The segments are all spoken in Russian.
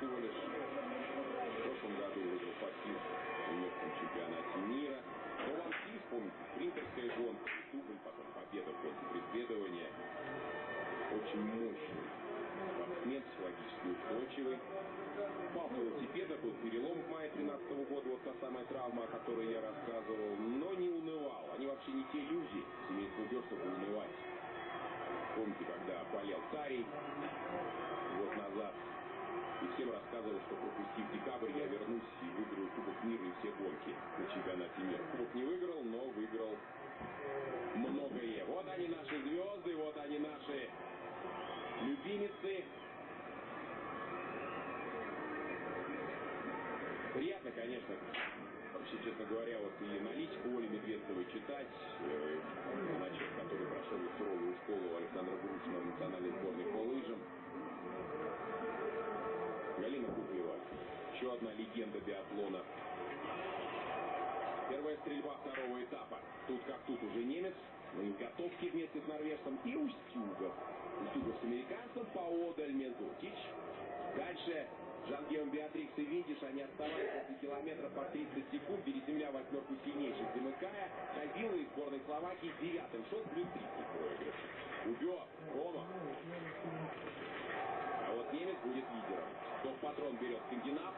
всего лишь. В прошлом году выиграл пассив в местном чемпионате мира. Но вам вспомните, спринтерская гонка, дубль, потом победа гонке преследования. Очень мощный спортсмен, психологически устойчивый. Пал велосипеда, был перелом в мае 13 года, вот та самая травма, о которой я рассказывал, но не унывал. Они вообще не те люди, семейство Бёр, чтобы унывать. Помните, когда болел Тарий рассказывал, что пропустив декабрь, я вернусь и выиграю Кубок мира и все гонки на чемпионате мира. Кубок не выиграл, но выиграл многое. Вот они наши звезды, вот они наши любимицы. Приятно, конечно, вообще, честно говоря, вот и аналитику Оли Медведцевой читать, э, значит, который прошел суровую школу Александра Грушина в национальной сборной по лыжам. Галина Куклева, еще одна легенда биатлона. Первая стрельба второго этапа. Тут как тут уже немец, на изготовке вместе с норвежцем и Устюгов. Устюгов с американцем, поодаль Мезутич. Дальше Жангеом Беатрикс и Видиш, они отставали после километра по 30 секунд, переземля восьмерку сильнейших, замыкая. Ходила из сборной Словакии девятым, шел плюс 30 проигрыш. Убет, Рома. Немец будет лидером. Топ-патрон берет скандинав.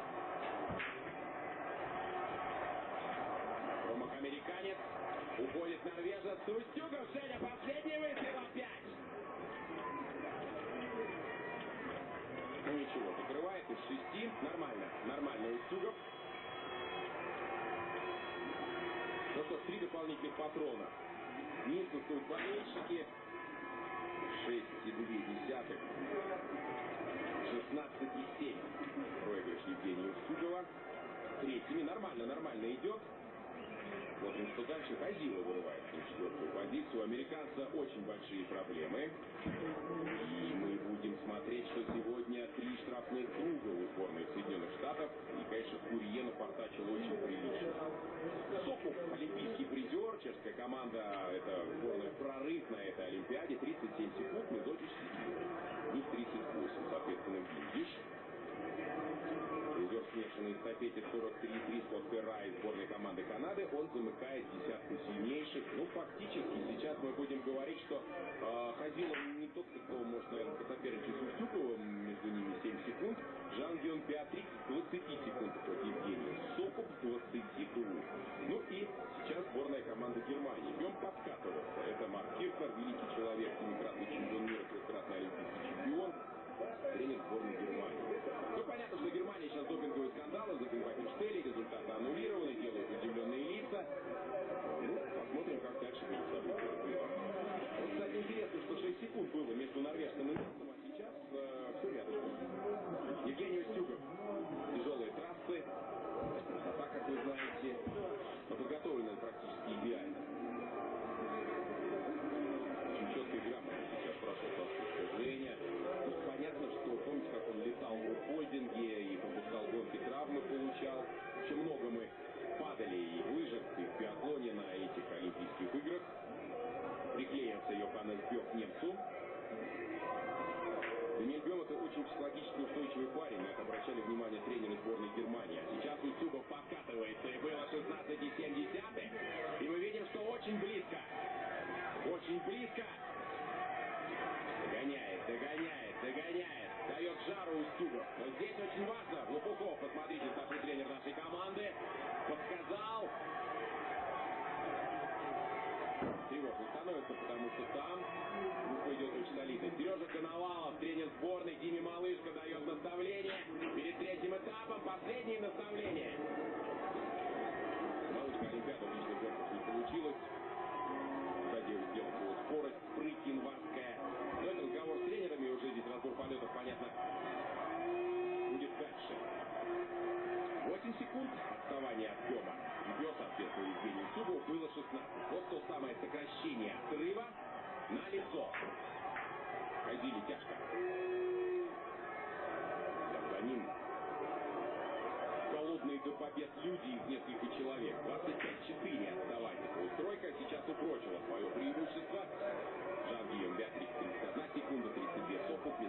Ромах американец. Уходит норвежец. Устюгов, Женя, последний выстрел опять. Ну ничего, закрывает из шести. Нормально, нормально Устюгов. Ну что, три дополнительных патрона. Низ стоят болельщики. 6,2. 16,7. Проигрыш Евгения Устюгова. Третьими. Нормально, нормально идет. Смотрим, что дальше. Хазила вырывает на четвертую позицию. Американца очень большие проблемы. И мы будем смотреть, что сегодня три штрафных круга у сборной Соединенных Штатов. И, конечно, Курье напортачил очень прилично. Сокуп, олимпийский призер. Чешская команда, это сборная прорыв на этой Олимпиаде. 37 секунд, Медотич У них 38, соответственно, Гиндиш. Призер смешанной эстафете 43-3 Скотт Перрай сборной команды Канады. Он замыкает десятку сильнейших. Ну, фактически, сейчас мы будем говорить, что э, Хазилов не тот, кто может, наверное, Ну, понятно, что Германия сейчас допинговые скандалы, допинг Штели, результаты аннулированы, солидно. Сережа Коновалов, тренер сборной, Диме Малышко дает наставление. Перед третьим этапом последнее наставление.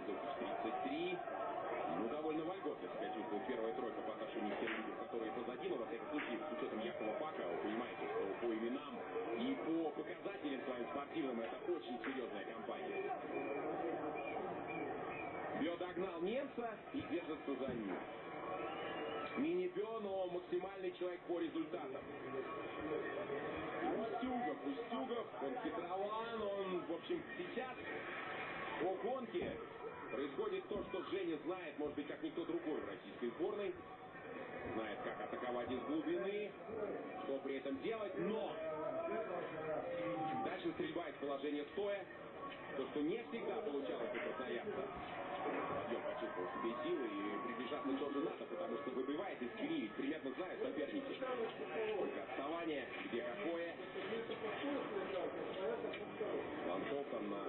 Мандукич 33. Ну, довольно вольготно себя чувствует первая тройка по отношению к тем людям, которые позади, но, во всяком случае, с учетом Якова Пака, вы понимаете, что по именам и по показателям своим спортивным это очень серьезная компания. Бьо догнал немца и держится за ним. Мини-Бьо, но максимальный человек по результатам. Устюгов, Устюгов, он хитрован, он, в общем, сейчас по гонке происходит то, что Женя знает, может быть, как никто другой в российской сборной. Знает, как атаковать из глубины, что при этом делать, но дальше стрельба из положения стоя, то, что не всегда получалось у красноярца. Подъем почувствовал себе силы и приближаться тоже надо, потому что выбивает из Кири, примерно знает соперники. Только отставание, где какое. Ланцов там на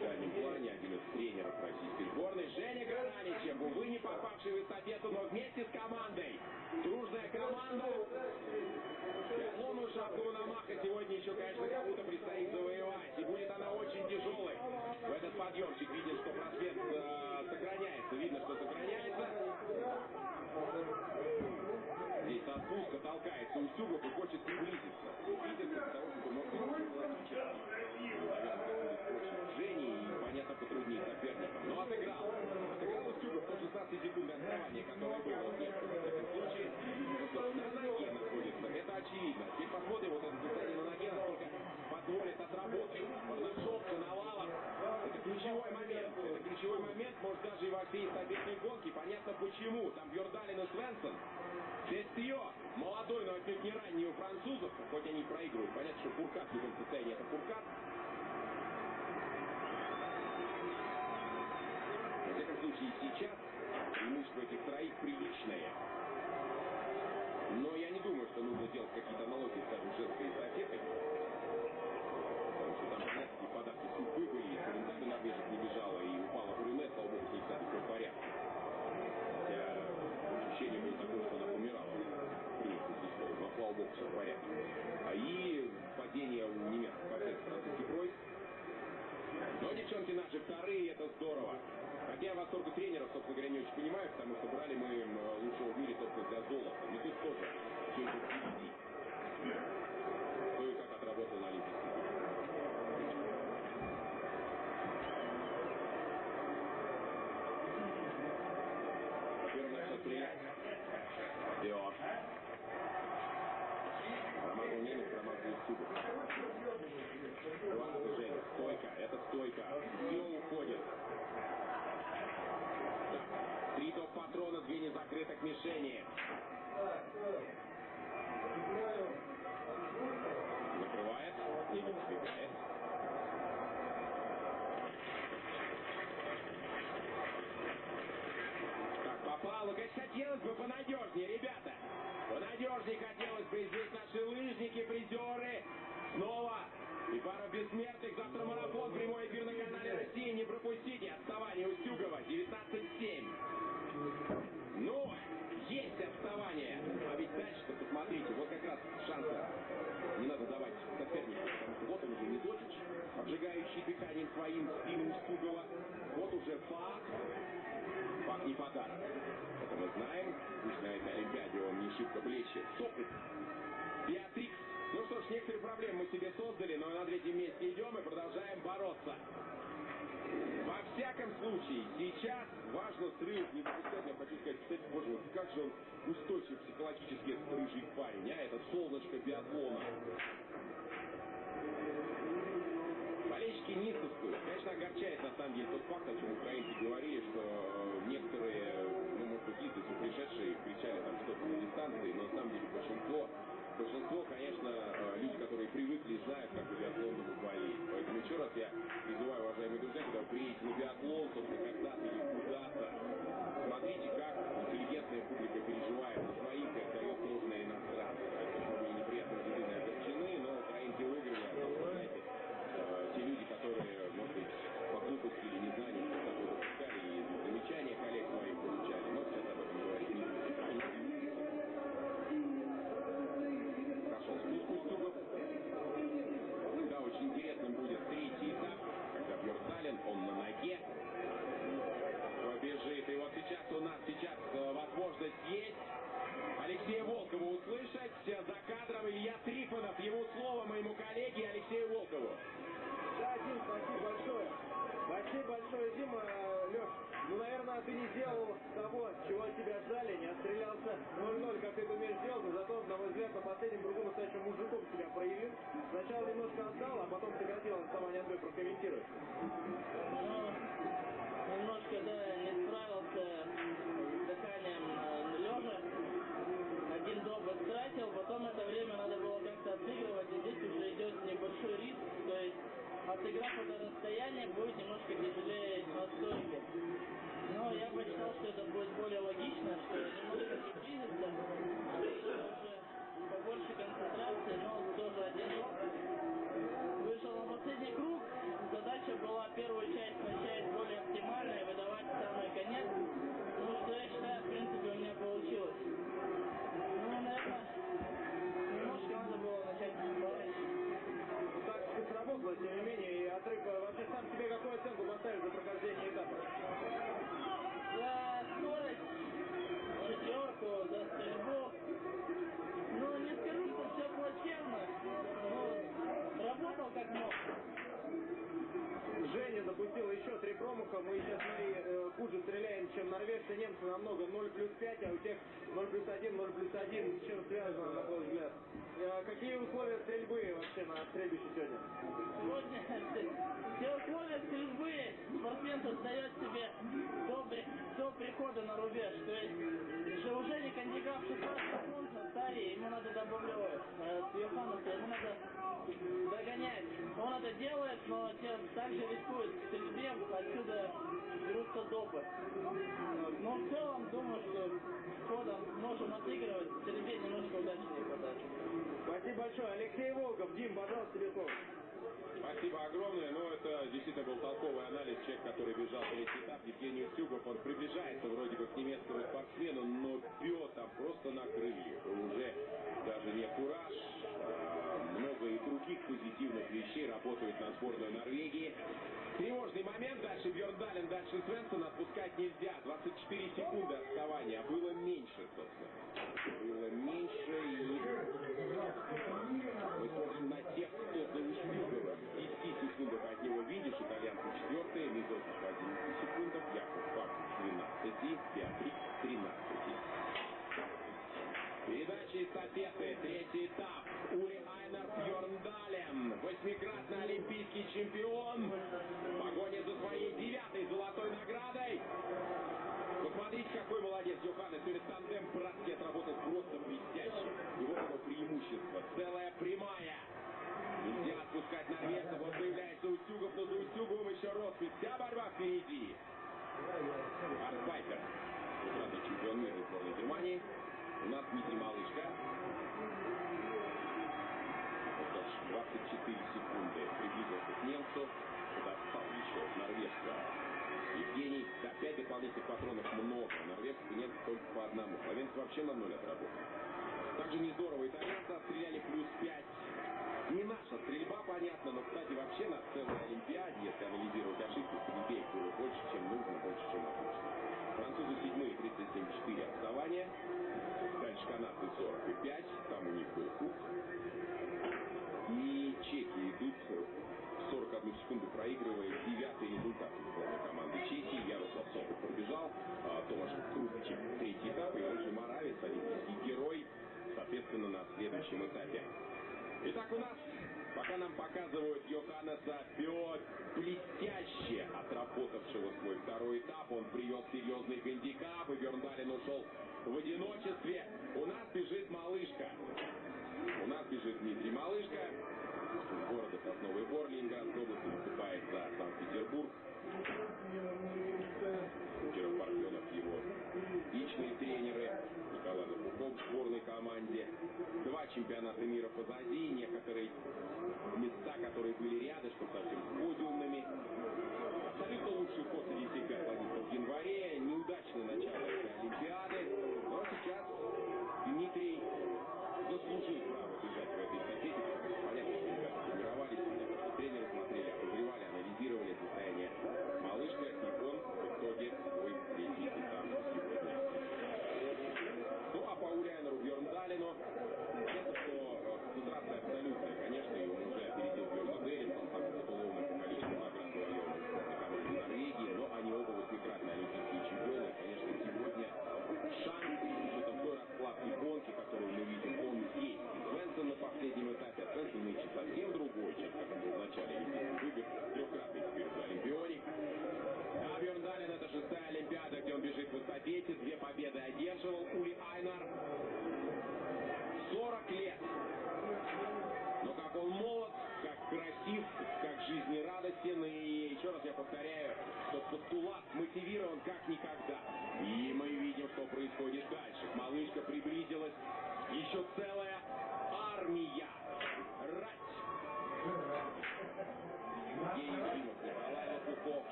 дальнем плане, один из тренеров российской сборной. Женя Грананичев, увы, не попавший в эстафету, но вместе с командой. Дружная команда. Биатлону шапку Мономаха сегодня еще, конечно, кому-то предстоит завоевать. И будет она очень тяжелой. В этот подъемчик виден, что проспект э, сохраняется. Видно, что сохраняется. Здесь со спуска толкается Устюгов и хочет. Приблизиться для того, чтобы, может быть, психологически. Наверное, будет проще Жене и, понятно, потруднее соперникам. Но отыграл. Отыграл Устюгов по 16 секунд отставания, которое было в некотором таком случае. Ну что, на ноге находится. Это очевидно. Теперь посмотрим вот это состояние на ноге, насколько позволит отработать. Барнашов, Коновалов. Это ключевой момент. Это ключевой момент, может, даже и во всей эстафетной гонке. Понятно почему. Там Бьордалин и Свенсон. Дестрио, молодой, но отнюдь не ранний у французов, хоть они проигрывают. Понятно, что Фуркат в любом состоянии это Фуркат. Во всяком случае, сейчас преимущество этих троих приличное. Но я не думаю, что нужно делать какие-то аналогии, скажем, женской эстафетой. Потому что там, понятно, и подарки судьбы были, и Салентана норвежец не бежала, и упала Брюне, слава богу, с ней, кстати, все в порядке. Хотя ощущение было такое, что она помирала. Прилично слова, но, слава богу, все в порядке. А и падение у немецких борцев французский пройд. Но девчонки наши вторые, это здорово. Хотя я восторгу тренеров, собственно говоря, не очень понимаю, потому что брали мы м, лучшего в мире, собственно, для золота. И тут тоже все идет впереди. Кто и как отработал на Олимпийских играх. Стрелять. Био. Промазал немец, промазал Устюгов. Ладно, Женя, стойка, это стойка. Био уходит. Так, три топ-патрона, две незакрытых мишени. Закрывает, немец сбегает. Так, попало. Конечно, хотелось бы понадежнее, ребята. Понадежнее хотелось бы. Здесь наши лыжники, призеры. Снова. И пара бессмертных. Завтра марафон. Прямой эфир на канале России. Не пропустите. Отставание Устюгова. 19-7. Ну, есть отставание. А ведь дальше-то, посмотрите, вот как раз шансы не надо давать сопернику, вот он уже Медотич, обжигающий дыханием своим спину Устюгова. Вот уже факт. Факт не подарок. Шибко блещет. Сопит. Беатрикс. Ну что ж, некоторые проблемы мы себе создали, но на третьем месте идем и продолжаем бороться. Во всяком случае, сейчас важно срыв не допускать. Я хочу сказать, кстати, боже мой, как же он устойчив психологически, этот рыжий парень, а этот солнышко биатлона. Болельщики Ниццевскую, конечно, огорчает на самом деле тот факт, о чем украинцы говорили, что э, некоторые, лица пришедшие кричали там что-то на дистанции, но на самом деле большинство Большинство, конечно, э, люди, которые привыкли, знают, как у биатлонного болеть. Поэтому еще раз я сократил отставание Андрей, прокомментируй. Ну, намного. 0 плюс 5, а у тех 0 плюс 1, 0 плюс 1. С чем связано, на твой взгляд? Э, Какие условия стрельбы вообще на стрельбище сегодня? Сегодня все условия стрельбы спортсмен создает себе до, до прихода на рубеж. То есть уже не кандидат 16 старе, ему надо добавлять. Э, С Йоханнеса ему надо догонять. Он это делает, но те также рискует стрельбе, отсюда берутся допы. Но в целом думаю, что ходом можем отыгрывать, стрельбе немножко удачи не хватает. Спасибо большое. Алексей Волков. Дим, пожалуйста, тебе слово. Спасибо огромное. Ну, это действительно был толковый анализ. Человек, который бежал третий этап, Евгений Устюгов, он приближается сборную Норвегии. Тревожный момент. Дальше Бьерндален, дальше Свенсон. Отпускать нельзя. Передача эстафеты, третий этап. Ули Айнер Бьорндален, восьмикратный олимпийский чемпион. В погоне за своей девятой золотой наградой. Посмотрите, какой молодец Йоханнес. Сегодня тандем братский отработал просто блестяще. Его преимущество. Целая прямая. Нельзя отпускать норвежцев. Вот появляется Устюгов, но за Устюговым еще роспись. Вся борьба впереди. Арспайкер. Двукратный чемпион мира сборной Германии. У нас. Вот так, 24 секунды приблизился к немцу. Достал еще норвежца. Евгений, 5 дополнительных патронов много. Норвежцев и немцев только по одному. Словенцы вообще на ноль отработали. Также не здорово. Итальянцы отстреляли плюс 5. Не наша стрельба, понятно, но, кстати, вообще на целой Олимпиаде, если анализировать ошибки, стрельбе их было больше, чем нужно, больше, чем обычно. Французы седьмые, 37-4 отставания. Дальше канадцы 45, там у них был хук. И чеки идут 41 секунду проигрывая девятый результат команды Чехии. Ярослав Сокол пробежал, а Томаш Крупчик третий этап, и же Моравец, олимпийский герой, соответственно, на следующем этапе. Итак, у нас, пока нам показывают Йоханнеса Пиот, блестяще отработавшего свой второй этап, он привез серьезный гандикап, и Бёрндален ушел в одиночестве. У нас бежит малышка. У нас бежит Дмитрий Малышка из города Сосновый Бор Ленинградской области, выступает за Санкт-Петербург. Два чемпионата мира позади, некоторые места, которые были рядышком, совсем с подиумными. Абсолютно лучший ход среди всех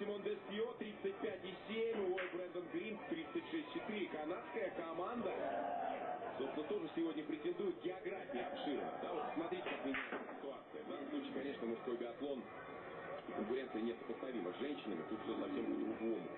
Симон Десье 35,7. Уэй Брэндон Грин 36,4. Канадская команда, собственно, тоже сегодня претендует география обширно. Да, вот смотрите, как меняется ситуация. В данном случае, конечно, мужской биатлон конкуренция несопоставима с женщинами. Тут все совсем по-другому.